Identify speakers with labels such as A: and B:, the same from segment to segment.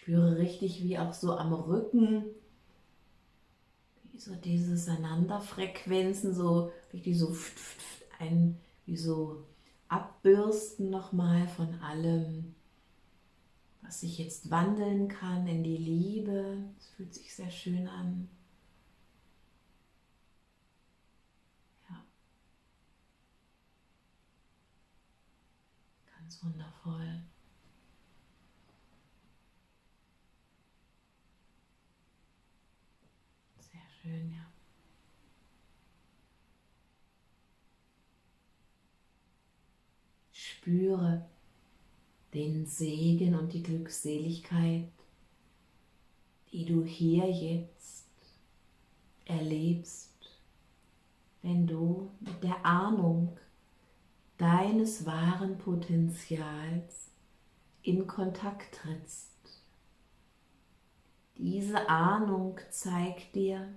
A: Spüre richtig, wie auch so am Rücken, wie so diese Sananda-Frequenzen, so richtig so ein, wie so abbürsten nochmal von allem, was sich jetzt wandeln kann in die Liebe. Es fühlt sich sehr schön an. Ja. Ganz wundervoll. Sehr schön, ja. Spüre den Segen und die Glückseligkeit, die du hier jetzt erlebst, wenn du mit der Ahnung deines wahren Potenzials in Kontakt trittst. Diese Ahnung zeigt dir,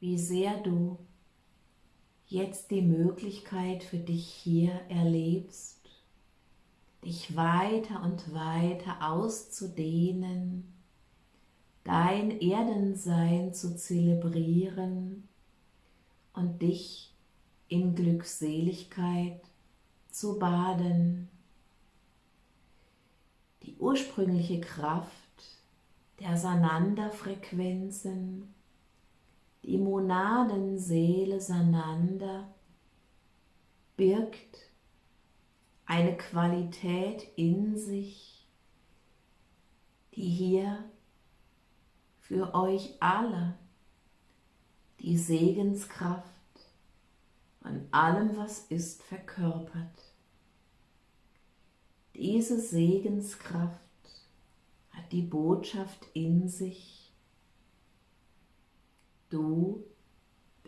A: wie sehr du jetzt die Möglichkeit für dich hier erlebst, dich weiter und weiter auszudehnen, dein Erdensein zu zelebrieren und dich in Glückseligkeit zu baden. Die ursprüngliche Kraft der Sananda-Frequenzen die Monadenseele Sananda birgt eine Qualität in sich, die hier für euch alle die Segenskraft von allem, was ist, verkörpert. Diese Segenskraft hat die Botschaft in sich, Du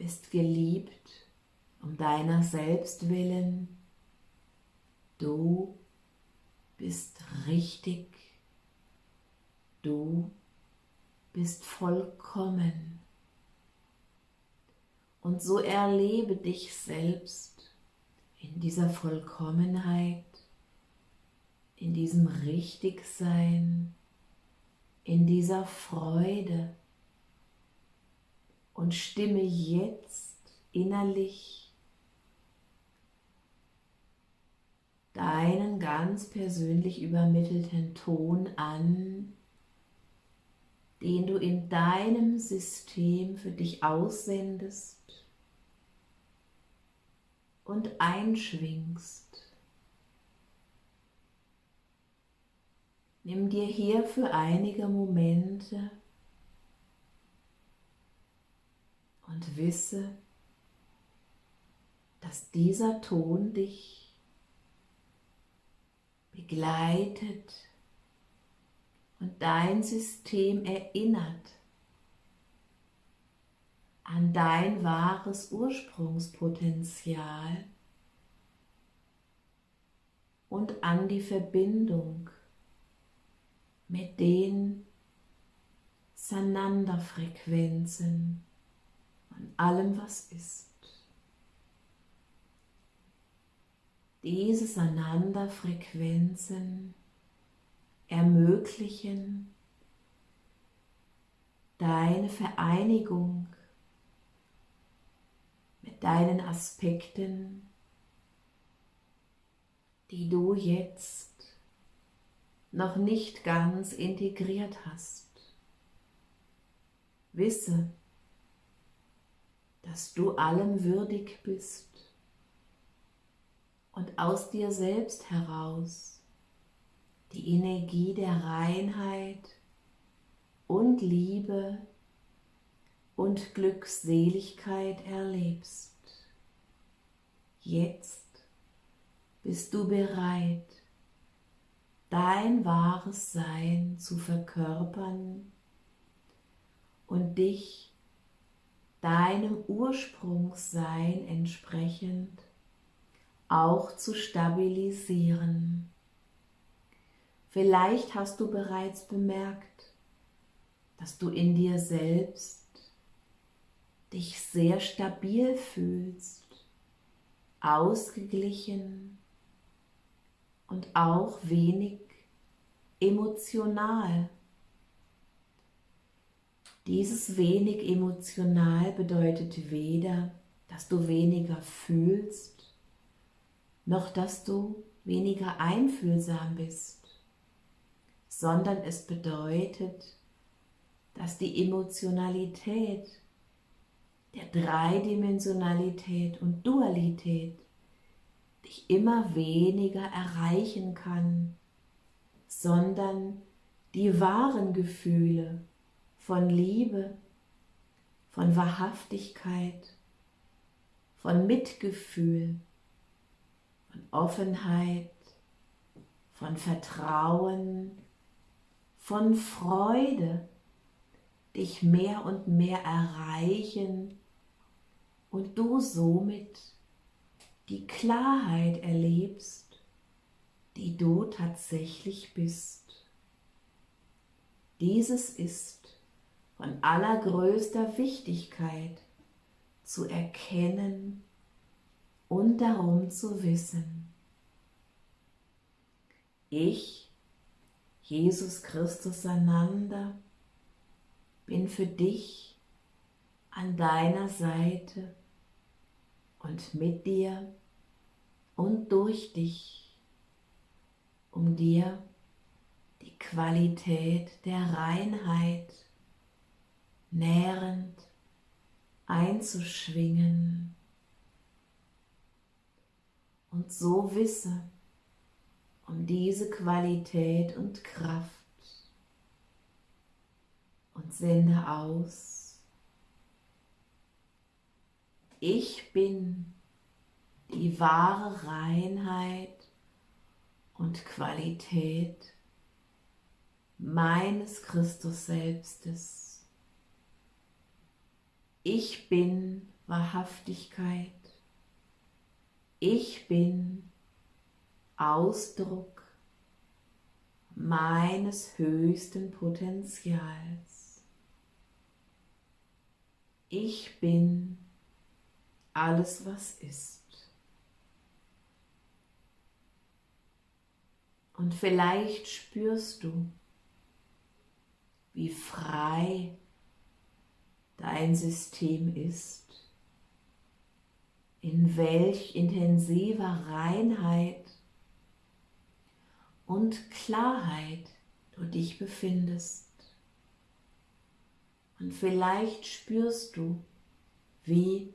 A: bist geliebt um deiner selbst willen. Du bist richtig. Du bist vollkommen. Und so erlebe dich selbst in dieser Vollkommenheit, in diesem Richtigsein, in dieser Freude, und stimme jetzt innerlich deinen ganz persönlich übermittelten Ton an, den du in deinem System für dich aussendest und einschwingst. Nimm dir hier für einige Momente und wisse, dass dieser Ton dich begleitet und dein System erinnert an dein wahres Ursprungspotenzial und an die Verbindung mit den Sananda-Frequenzen an allem, was ist. Diese Sananda-Frequenzen ermöglichen deine Vereinigung mit deinen Aspekten, die du jetzt noch nicht ganz integriert hast. Wisse, dass du allem würdig bist und aus dir selbst heraus die Energie der Reinheit und Liebe und Glückseligkeit erlebst. Jetzt bist du bereit, dein wahres Sein zu verkörpern und dich deinem Ursprungssein entsprechend auch zu stabilisieren. Vielleicht hast du bereits bemerkt, dass du in dir selbst dich sehr stabil fühlst, ausgeglichen und auch wenig emotional. Dieses wenig emotional bedeutet weder, dass du weniger fühlst, noch dass du weniger einfühlsam bist, sondern es bedeutet, dass die Emotionalität der Dreidimensionalität und Dualität dich immer weniger erreichen kann, sondern die wahren Gefühle von Liebe, von Wahrhaftigkeit, von Mitgefühl, von Offenheit, von Vertrauen, von Freude dich mehr und mehr erreichen und du somit die Klarheit erlebst, die du tatsächlich bist. Dieses ist von allergrößter Wichtigkeit zu erkennen und darum zu wissen. Ich, Jesus Christus einander, bin für dich an deiner Seite und mit dir und durch dich, um dir die Qualität der Reinheit nährend einzuschwingen. Und so wisse um diese Qualität und Kraft und sende aus. Ich bin die wahre Reinheit und Qualität meines Christus Selbstes. Ich bin Wahrhaftigkeit. Ich bin Ausdruck meines höchsten Potenzials. Ich bin alles, was ist. Und vielleicht spürst du, wie frei dein System ist, in welch intensiver Reinheit und Klarheit du dich befindest. Und vielleicht spürst du, wie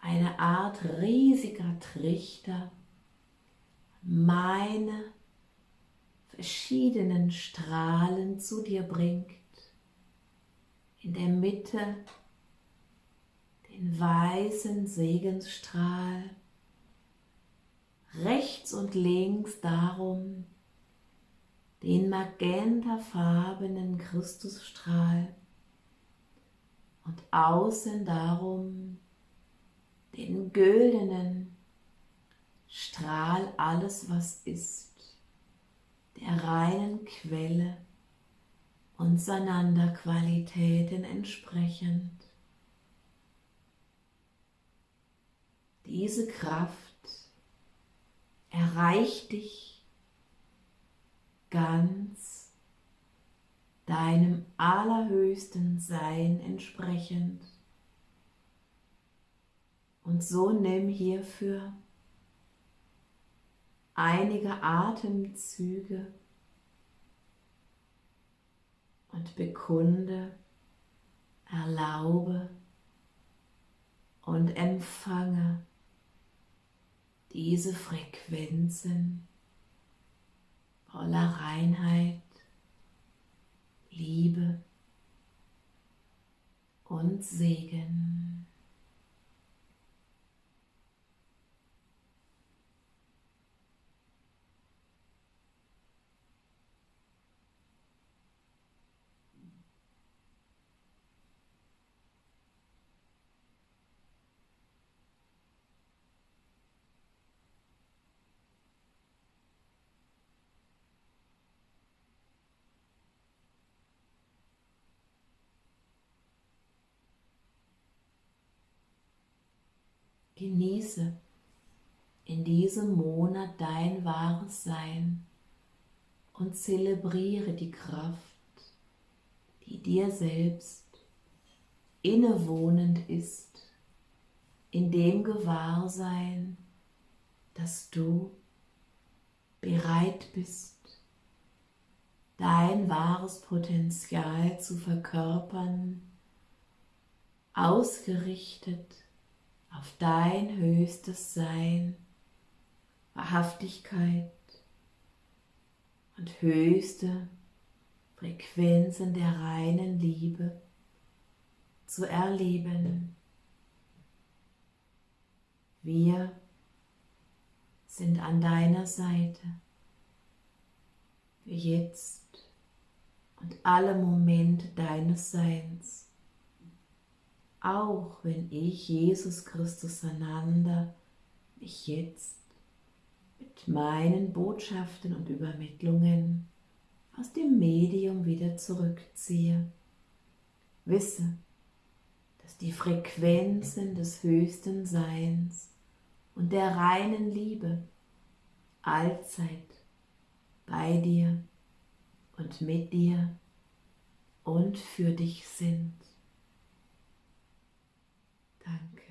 A: eine Art riesiger Trichter meine verschiedenen Strahlen zu dir bringt. In der Mitte den weißen Segensstrahl, rechts und links darum den magentafarbenen Christusstrahl. Und außen darum den güldenen Strahl alles, was ist der reinen Quelle und Sananda-Qualitäten entsprechend. Diese Kraft erreicht dich ganz deinem allerhöchsten Sein entsprechend. Und so nimm hierfür einige Atemzüge und bekunde, erlaube und empfange diese Frequenzen voller Reinheit, Liebe und Segen. Genieße in diesem Monat dein wahres Sein und zelebriere die Kraft, die dir selbst innewohnend ist, in dem Gewahrsein, dass du bereit bist, dein wahres Potenzial zu verkörpern, ausgerichtet auf dein höchstes Sein, Wahrhaftigkeit und höchste Frequenzen der reinen Liebe zu erleben. Wir sind an deiner Seite für jetzt und alle Momente deines Seins. Auch wenn ich, Jesus Christus einander, mich jetzt mit meinen Botschaften und Übermittlungen aus dem Medium wieder zurückziehe. Wisse, dass die Frequenzen des höchsten Seins und der reinen Liebe allzeit bei dir und mit dir und für dich sind. back